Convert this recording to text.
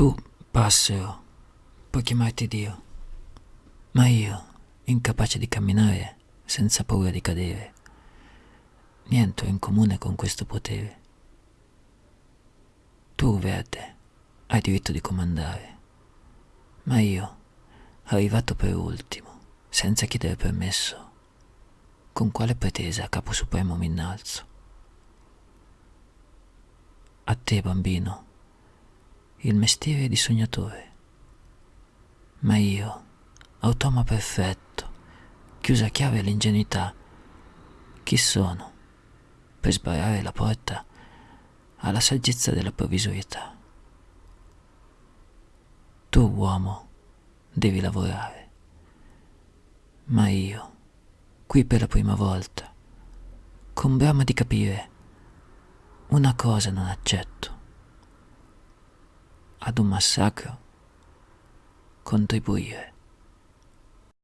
Tu, passero, puoi chiamarti Dio, ma io, incapace di camminare senza paura di cadere, niente ho in comune con questo potere. Tu, verde, hai diritto di comandare, ma io, arrivato per ultimo, senza chiedere permesso, con quale pretesa capo supremo mi innalzo? A te, bambino, il mestiere di sognatore, ma io, automa perfetto, chiusa a chiave l'ingenuità, chi sono per sbarrare la porta alla saggezza della provvisorietà? Tu, uomo, devi lavorare, ma io, qui per la prima volta, con brama di capire, una cosa non accetto. Ad un massacro contribuire.